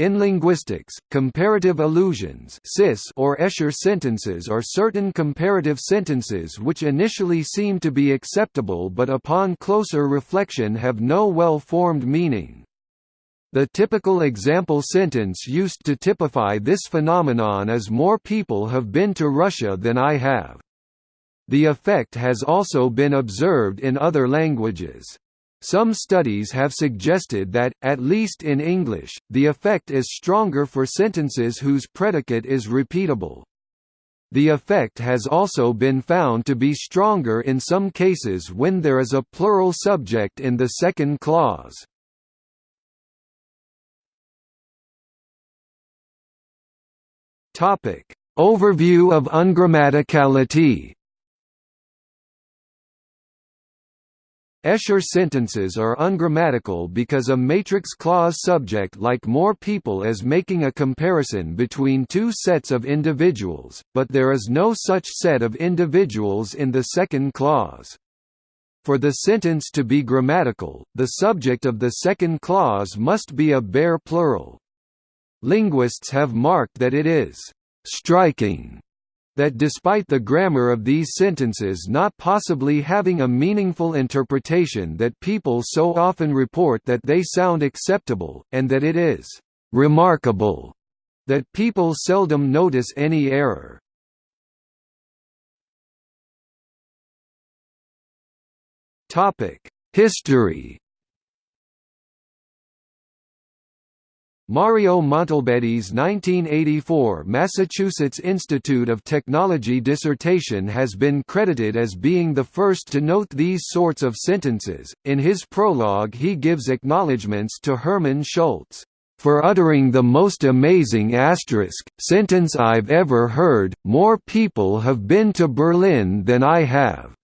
In linguistics, comparative illusions or Escher sentences are certain comparative sentences which initially seem to be acceptable but upon closer reflection have no well-formed meaning. The typical example sentence used to typify this phenomenon is more people have been to Russia than I have. The effect has also been observed in other languages. Some studies have suggested that, at least in English, the effect is stronger for sentences whose predicate is repeatable. The effect has also been found to be stronger in some cases when there is a plural subject in the second clause. Overview of ungrammaticality Escher sentences are ungrammatical because a matrix clause subject like more people is making a comparison between two sets of individuals, but there is no such set of individuals in the second clause. For the sentence to be grammatical, the subject of the second clause must be a bare plural. Linguists have marked that it is striking that despite the grammar of these sentences not possibly having a meaningful interpretation that people so often report that they sound acceptable, and that it is «remarkable» that people seldom notice any error. History Mario Montalbetti's 1984 Massachusetts Institute of Technology dissertation has been credited as being the first to note these sorts of sentences. In his prologue, he gives acknowledgments to Hermann Schultz for uttering the most amazing asterisk sentence I've ever heard. More people have been to Berlin than I have.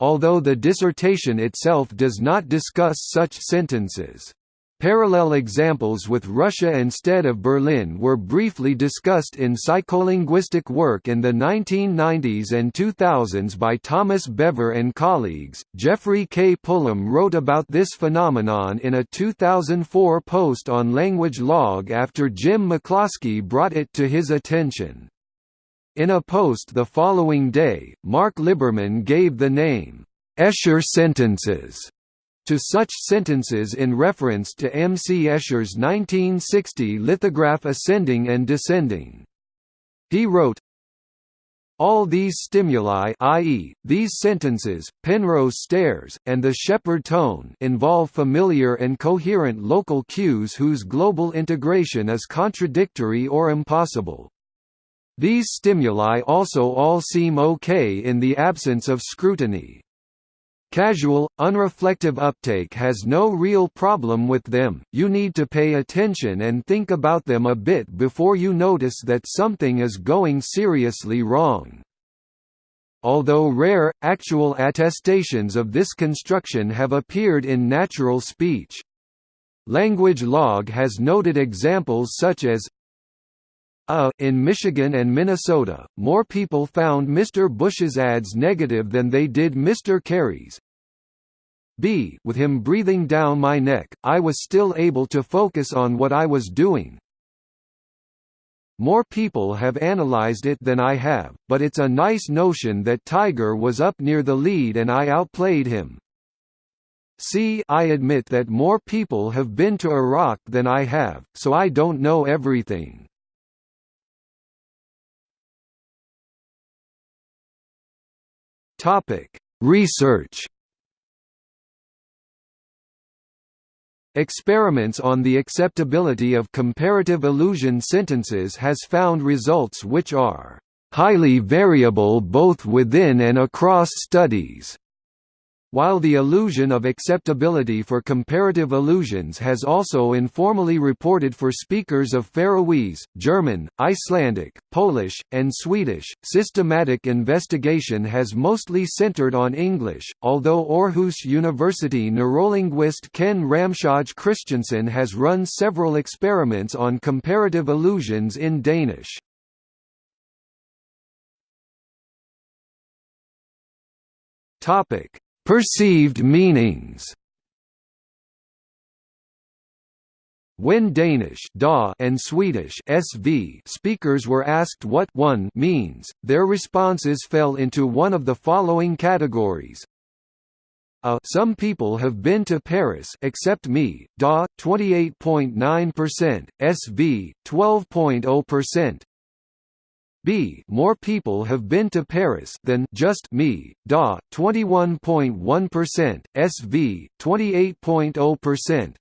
Although the dissertation itself does not discuss such sentences. Parallel examples with Russia instead of Berlin were briefly discussed in psycholinguistic work in the 1990s and 2000s by Thomas Bever and colleagues. Geoffrey K. Pullum wrote about this phenomenon in a 2004 post on Language Log after Jim McCloskey brought it to his attention. In a post the following day, Mark Liberman gave the name, Escher sentences to such sentences in reference to M. C. Escher's 1960 lithograph Ascending and Descending. He wrote, all these stimuli i.e., these sentences, Penrose stairs, and the Shepard tone involve familiar and coherent local cues whose global integration is contradictory or impossible. These stimuli also all seem okay in the absence of scrutiny. Casual, unreflective uptake has no real problem with them, you need to pay attention and think about them a bit before you notice that something is going seriously wrong. Although rare, actual attestations of this construction have appeared in natural speech. Language Log has noted examples such as uh, in Michigan and Minnesota, more people found Mr. Bush's ads negative than they did Mr. Kerry's. B with him breathing down my neck, I was still able to focus on what I was doing. More people have analyzed it than I have, but it's a nice notion that Tiger was up near the lead and I outplayed him. C I admit that more people have been to Iraq than I have, so I don't know everything. Topic: Research. Experiments on the acceptability of comparative illusion sentences has found results which are highly variable both within and across studies. While the illusion of acceptability for comparative illusions has also informally reported for speakers of Faroese, German, Icelandic, Polish, and Swedish, systematic investigation has mostly centered on English, although Aarhus University neurolinguist Ken Ramshøj Christensen has run several experiments on comparative illusions in Danish. Topic Perceived meanings When Danish da and Swedish sv speakers were asked what one means, their responses fell into one of the following categories. A some people have been to Paris except me, da 28.9%, sv 12.0%. B. More people have been to Paris than just me, DA 21.1%, SV 28.0%.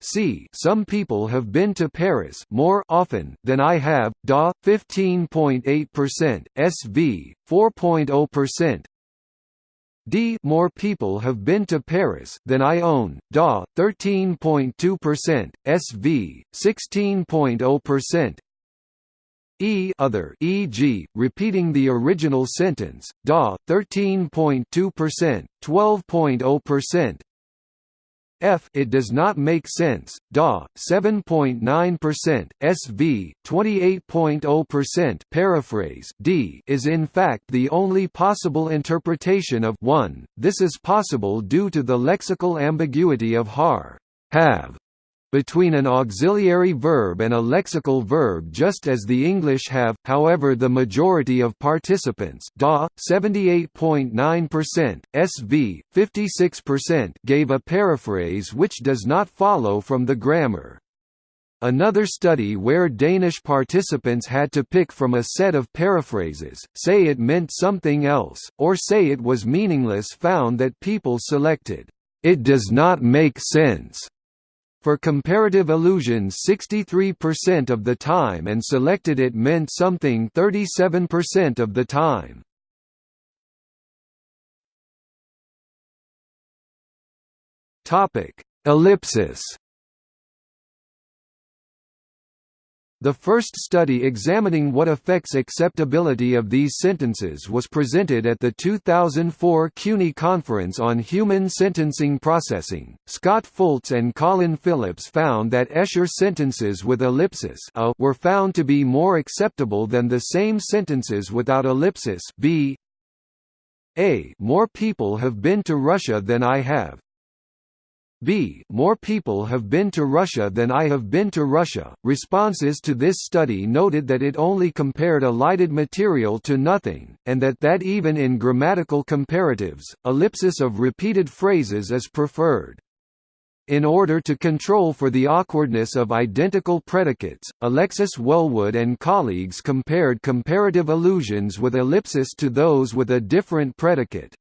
C. Some people have been to Paris more often than I have, DA 15.8%, SV 4.0%. D. More people have been to Paris than I own, DA 13.2%, SV 16.0%. E other e.g., repeating the original sentence, DA 13.2%, 12.0%. F it does not make sense, DA 7.9%, SV 28.0% paraphrase D is in fact the only possible interpretation of 1. This is possible due to the lexical ambiguity of har have between an auxiliary verb and a lexical verb just as the English have, however the majority of participants. DA, 78.9%, SV, 56% gave a paraphrase which does not follow from the grammar. Another study where Danish participants had to pick from a set of paraphrases, say it meant something else, or say it was meaningless found that people selected, "'It does not make sense' For comparative illusions 63% of the time and selected it meant something 37% of the time. Topic: Ellipsis The first study examining what affects acceptability of these sentences was presented at the 2004 CUNY Conference on Human Sentence Processing. Scott Fults and Colin Phillips found that Escher sentences with ellipsis a were found to be more acceptable than the same sentences without ellipsis b. A. More people have been to Russia than I have. B. More people have been to Russia than I have been to Russia. Responses to this study noted that it only compared elided material to nothing, and that that even in grammatical comparatives, ellipsis of repeated phrases is preferred. In order to control for the awkwardness of identical predicates, Alexis Wellwood and colleagues compared comparative illusions with ellipsis to those with a different predicate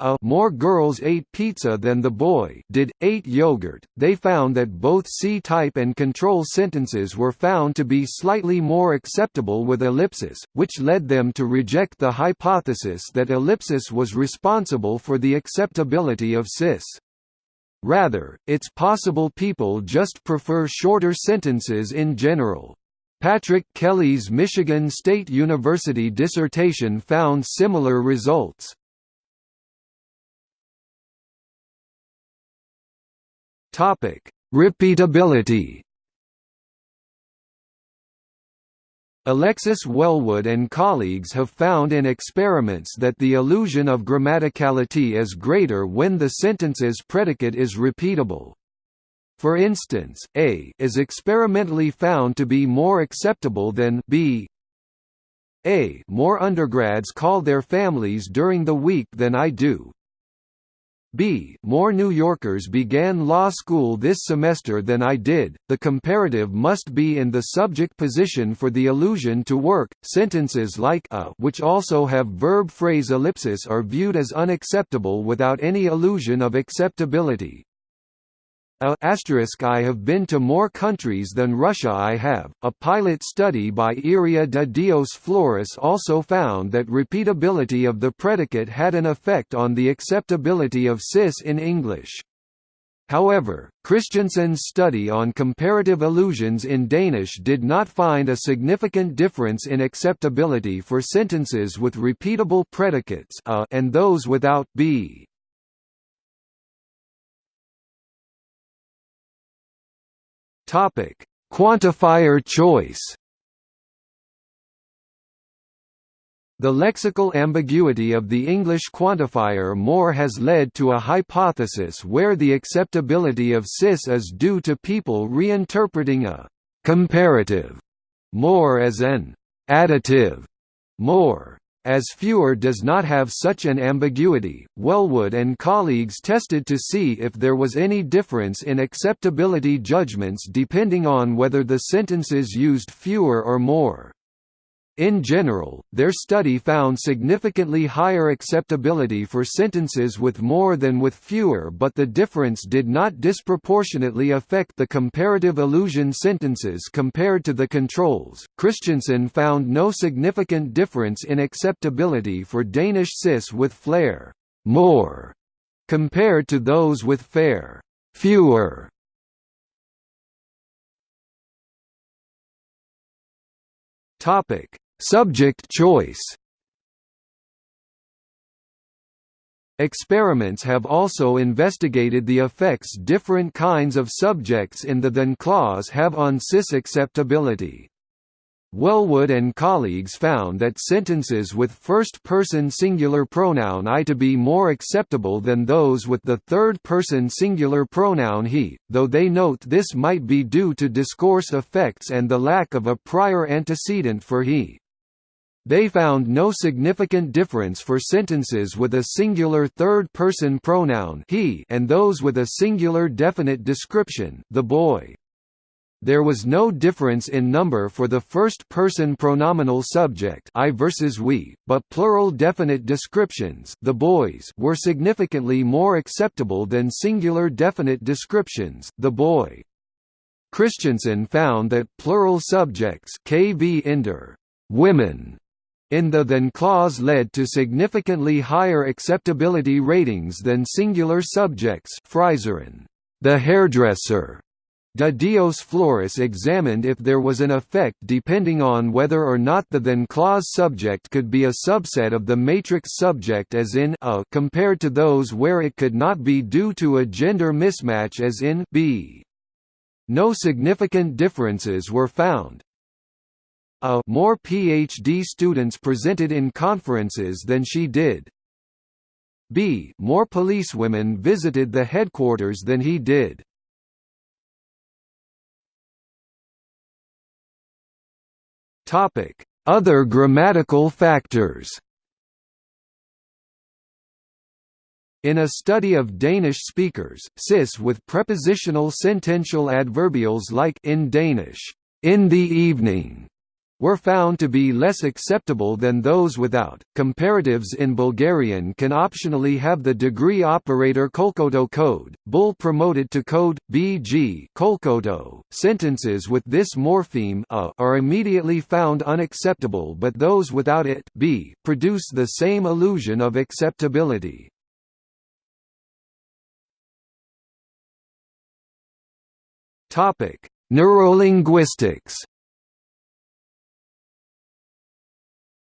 a more girls ate pizza than the boy did, ate yogurt. They found that both C-type and control sentences were found to be slightly more acceptable with ellipsis, which led them to reject the hypothesis that ellipsis was responsible for the acceptability of cis. Rather, it's possible people just prefer shorter sentences in general. Patrick Kelly's Michigan State University dissertation found similar results. Topic: Repeatability. Alexis Wellwood and colleagues have found in experiments that the illusion of grammaticality is greater when the sentence's predicate is repeatable. For instance, A is experimentally found to be more acceptable than B. A more undergrads call their families during the week than I do, B. More New Yorkers began law school this semester than I did. The comparative must be in the subject position for the illusion to work. Sentences like a, which also have verb phrase ellipsis, are viewed as unacceptable without any illusion of acceptability. I have been to more countries than Russia I have. A pilot study by Iria de Dios Flores also found that repeatability of the predicate had an effect on the acceptability of cis in English. However, Christensen's study on comparative illusions in Danish did not find a significant difference in acceptability for sentences with repeatable predicates a and those without b. Topic: Quantifier choice. The lexical ambiguity of the English quantifier more has led to a hypothesis where the acceptability of cis is due to people reinterpreting a «comparative» more as an «additive» more. As fewer does not have such an ambiguity, Wellwood and colleagues tested to see if there was any difference in acceptability judgments depending on whether the sentences used fewer or more. In general, their study found significantly higher acceptability for sentences with more than with fewer but the difference did not disproportionately affect the comparative illusion sentences compared to the controls. Christensen found no significant difference in acceptability for Danish cis with flere more compared to those with færre fewer Topic: Subject choice Experiments have also investigated the effects different kinds of subjects in the than clause have on cis acceptability. Wellwood and colleagues found that sentences with first-person singular pronoun I to be more acceptable than those with the third-person singular pronoun he, though they note this might be due to discourse effects and the lack of a prior antecedent for he. They found no significant difference for sentences with a singular third-person pronoun he and those with a singular definite description the boy. There was no difference in number for the first-person pronominal subject I versus we, but plural definite descriptions the boys were significantly more acceptable than singular definite descriptions the boy. Christensen found that plural subjects kvinder, women, in the than clause led to significantly higher acceptability ratings than singular subjects Freiserinn, the hairdresser, De Dios Flores examined if there was an effect depending on whether or not the then clause subject could be a subset of the matrix subject as in a compared to those where it could not be due to a gender mismatch as in b. No significant differences were found. A more PhD students presented in conferences than she did. B more policewomen visited the headquarters than he did. Other grammatical factors. In a study of Danish speakers, cis with prepositional sentential adverbials like in Danish, in the evening, were found to be less acceptable than those without. Comparatives in Bulgarian can optionally have the degree operator Kolkoto code, bull promoted to code BG Kolkoto. Sentences with this morpheme a are immediately found unacceptable, but those without it b produce the same illusion of acceptability. Topic: Neurolinguistics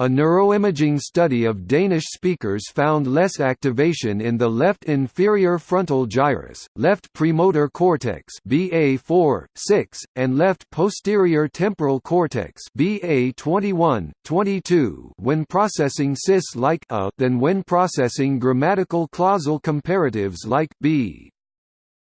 A neuroimaging study of Danish speakers found less activation in the left inferior frontal gyrus, left premotor cortex BA4, 6, and left posterior temporal cortex BA21, 22 when processing cis like a than when processing grammatical clausal comparatives like b.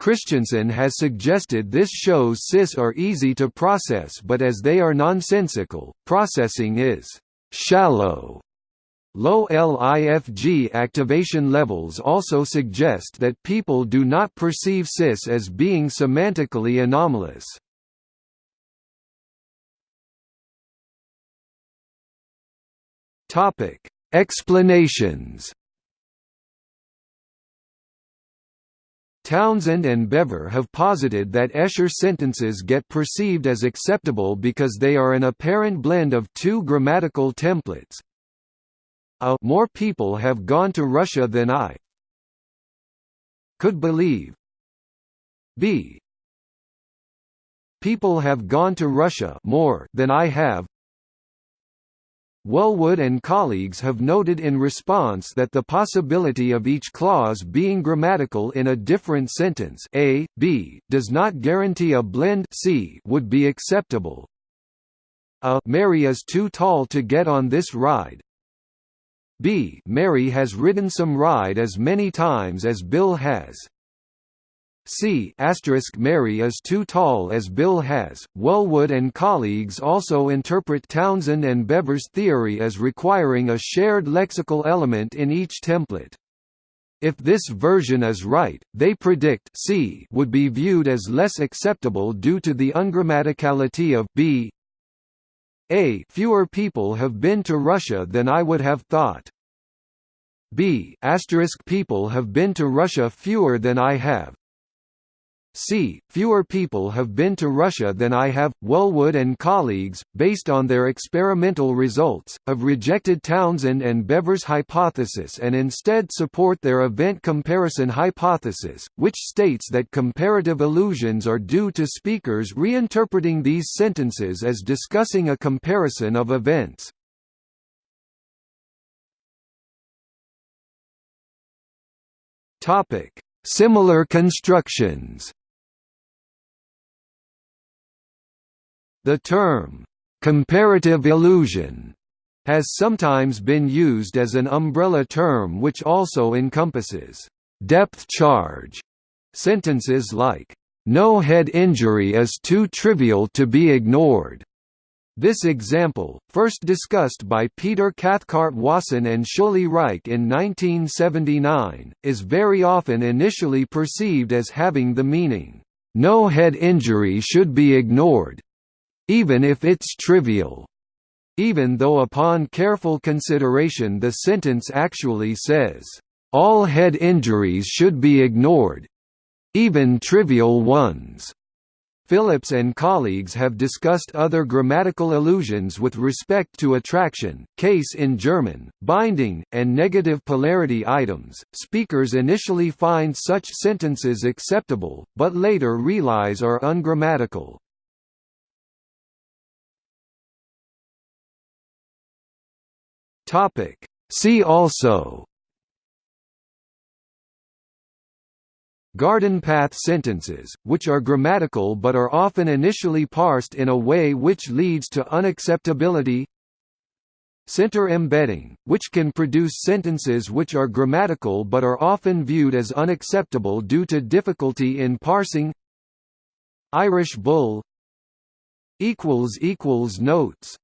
Christensen has suggested this shows cis are easy to process but as they are nonsensical, processing is shallow. Low LIFG activation levels also suggest that people do not perceive cis as being semantically anomalous. Explanations Townsend and Bever have posited that Escher sentences get perceived as acceptable because they are an apparent blend of two grammatical templates. A more people have gone to Russia than I could believe. B People have gone to Russia more than I have Wellwood and colleagues have noted in response that the possibility of each clause being grammatical in a different sentence a, b, does not guarantee a blend c would be acceptable. A Mary is too tall to get on this ride B Mary has ridden some ride as many times as Bill has. C Mary is too tall as Bill has. Wellwood and colleagues also interpret Townsend and Bever's theory as requiring a shared lexical element in each template. If this version is right, they predict C would be viewed as less acceptable due to the ungrammaticality of B. A fewer people have been to Russia than I would have thought. B asterisk people have been to Russia fewer than I have. C. Fewer people have been to Russia than I have. Wellwood and colleagues, based on their experimental results, have rejected Townsend and Bever's hypothesis and instead support their event comparison hypothesis, which states that comparative illusions are due to speakers reinterpreting these sentences as discussing a comparison of events. Similar constructions. The term, "'comparative illusion' has sometimes been used as an umbrella term which also encompasses depth charge sentences like no head injury is too trivial to be ignored. This example, first discussed by Peter Cathcart Wason and Shuli Reich in 1979, is very often initially perceived as having the meaning, "no head injury should be ignored, even if it's trivial. Even though upon careful consideration the sentence actually says, all head injuries should be ignored even trivial ones. Phillips and colleagues have discussed other grammatical illusions with respect to attraction, case in German, binding, and negative polarity items. Speakers initially find such sentences acceptable, but later realize are ungrammatical. Topic. See also. Garden path sentences, which are grammatical but are often initially parsed in a way which leads to unacceptability. Center embedding, which can produce sentences which are grammatical but are often viewed as unacceptable due to difficulty in parsing. Irish bull. Notes